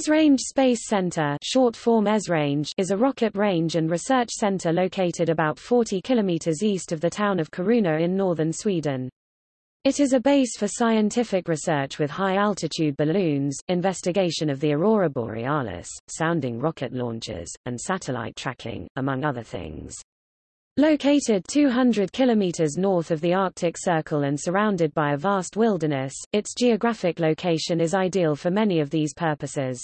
Esrange Space Center short form Esrange is a rocket range and research center located about 40 kilometers east of the town of Kiruna in northern Sweden. It is a base for scientific research with high-altitude balloons, investigation of the aurora borealis, sounding rocket launches, and satellite tracking, among other things. Located 200 kilometers north of the Arctic Circle and surrounded by a vast wilderness, its geographic location is ideal for many of these purposes.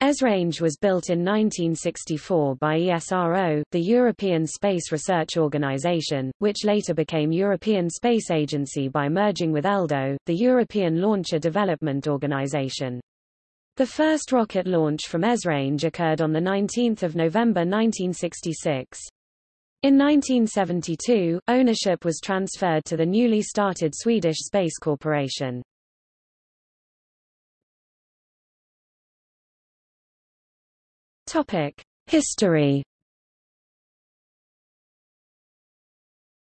Esrange was built in 1964 by ESRO, the European Space Research Organization, which later became European Space Agency by merging with ELDO, the European Launcher Development Organization. The first rocket launch from Esrange occurred on 19 November 1966. In 1972, ownership was transferred to the newly started Swedish Space Corporation. Topic: History.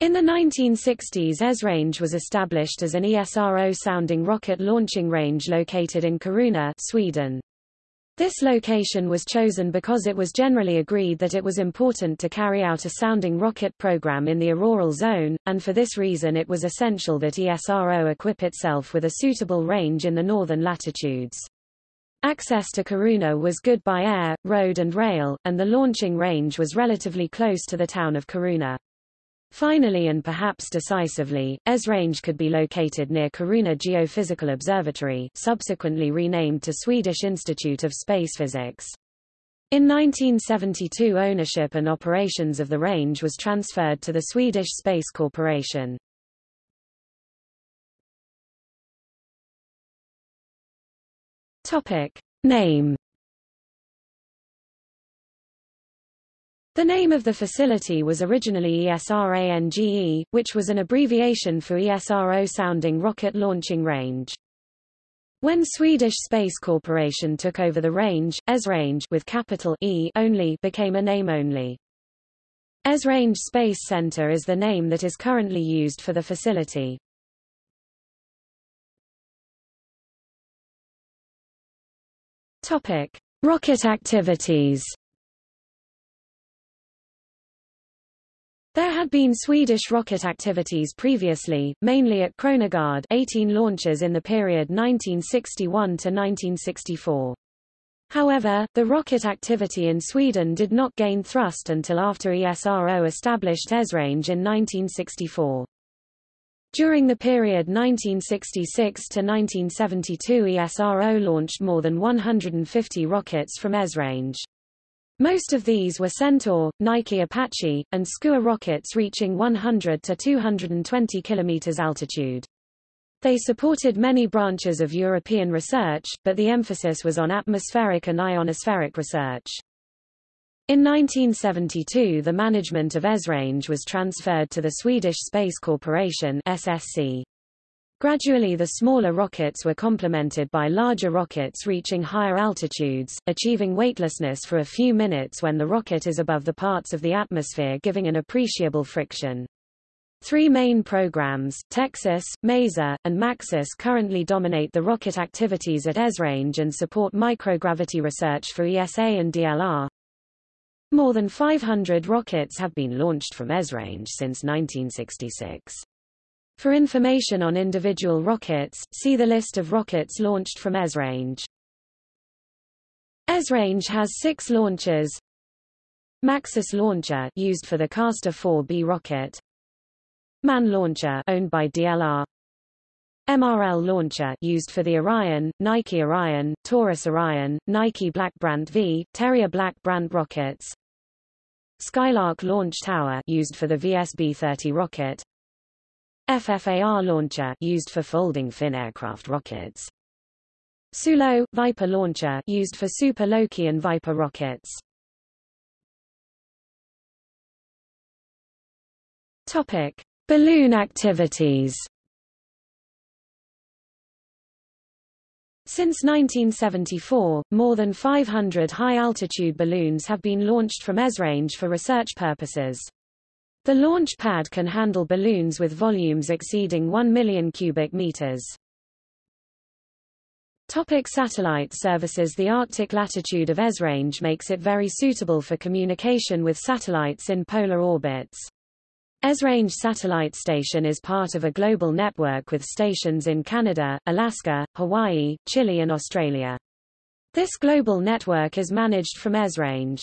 In the 1960s Esrange was established as an ESRO-sounding rocket launching range located in Kiruna, Sweden. This location was chosen because it was generally agreed that it was important to carry out a sounding rocket program in the auroral zone, and for this reason it was essential that ESRO equip itself with a suitable range in the northern latitudes. Access to Kiruna was good by air, road and rail, and the launching range was relatively close to the town of Kiruna. Finally and perhaps decisively, Esrange could be located near Kiruna Geophysical Observatory subsequently renamed to Swedish Institute of Space Physics. In 1972 ownership and operations of the range was transferred to the Swedish Space Corporation. Topic. Name The name of the facility was originally ESRANGE, which was an abbreviation for ESRO-sounding rocket launching range. When Swedish Space Corporation took over the range, Esrange with capital E only became a name only. Esrange Space Center is the name that is currently used for the facility. Topic: Rocket activities. There had been Swedish rocket activities previously, mainly at Kronogard 18 launches in the period 1961 to 1964. However, the rocket activity in Sweden did not gain thrust until after ESRO established Esrange in 1964. During the period 1966 to 1972 ESRO launched more than 150 rockets from Esrange. Most of these were Centaur, Nike Apache, and Skua rockets reaching 100 to 220 km altitude. They supported many branches of European research, but the emphasis was on atmospheric and ionospheric research. In 1972 the management of Esrange was transferred to the Swedish Space Corporation SSC. Gradually the smaller rockets were complemented by larger rockets reaching higher altitudes, achieving weightlessness for a few minutes when the rocket is above the parts of the atmosphere giving an appreciable friction. Three main programs, TEXUS, MASER, and MAXUS currently dominate the rocket activities at Esrange and support microgravity research for ESA and DLR. More than 500 rockets have been launched from Esrange since 1966. For information on individual rockets, see the list of rockets launched from Esrange. Esrange has six launchers. MAXUS launcher used for the Castor 4B rocket. MAN launcher owned by DLR. MRL launcher used for the Orion, Nike Orion, Taurus Orion, Nike Black Brant V, Terrier Black Brant rockets. Skylark launch tower used for the VSB-30 rocket. FFAR launcher used for folding fin aircraft rockets. SuLo Viper launcher used for Super Loki and Viper rockets. Topic: Balloon activities. Since 1974, more than 500 high-altitude balloons have been launched from Esrange for research purposes. The launch pad can handle balloons with volumes exceeding 1 million cubic meters. Topic satellite services The Arctic latitude of Esrange makes it very suitable for communication with satellites in polar orbits. Esrange Satellite Station is part of a global network with stations in Canada, Alaska, Hawaii, Chile and Australia. This global network is managed from Esrange.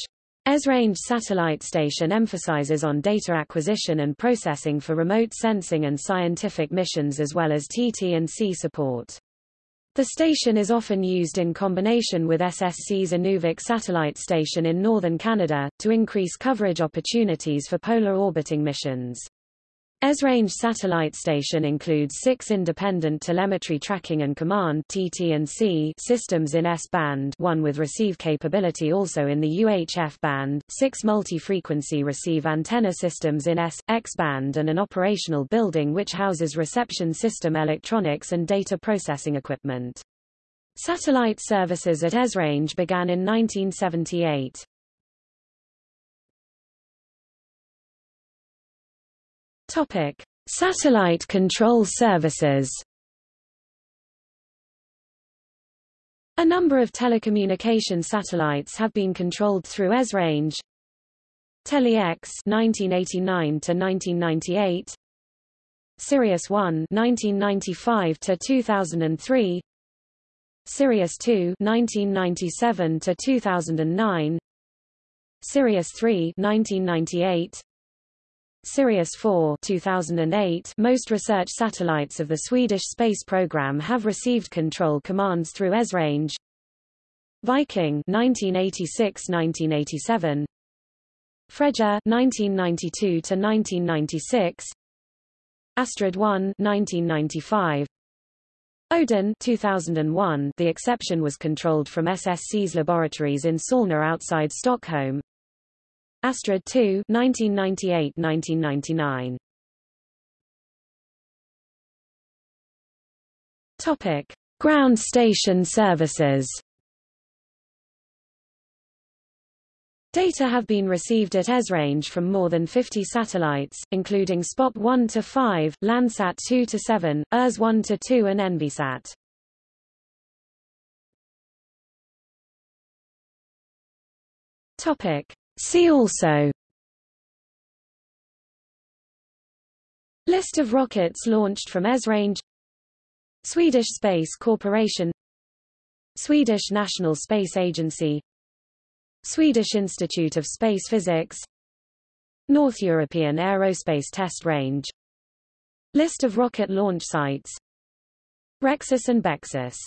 Esrange Satellite Station emphasizes on data acquisition and processing for remote sensing and scientific missions as well as TT&C support. The station is often used in combination with SSC's Inuvik satellite station in northern Canada, to increase coverage opportunities for polar orbiting missions. Esrange satellite station includes six independent telemetry tracking and command TT&C systems in S-band one with receive capability also in the UHF band, six multi-frequency receive antenna systems in S, X-band and an operational building which houses reception system electronics and data processing equipment. Satellite services at Esrange began in 1978. Topic: Satellite control services. A number of telecommunication satellites have been controlled through Esrange. Tele-X 1989 to 1998. Sirius 1 1995 to 2003. Sirius 2 1997 to 2009. Sirius 3 1998. Sirius 4 2008 Most research satellites of the Swedish space program have received control commands through Esrange. Viking 1986-1987 Freja 1992 to 1996 Astrid 1 1995 Odin 2001 The exception was controlled from SSC's laboratories in Solna outside Stockholm Astrid 2 1998-1999 Topic: Ground station services. Data have been received at Esrange from more than 50 satellites, including SPOT 1 to 5, Landsat 2 to 7, ERS 1 to 2 and Envisat. Topic: See also. List of rockets launched from Esrange. Swedish Space Corporation. Swedish National Space Agency. Swedish Institute of Space Physics. North European Aerospace Test Range. List of rocket launch sites. Rexus and Bexus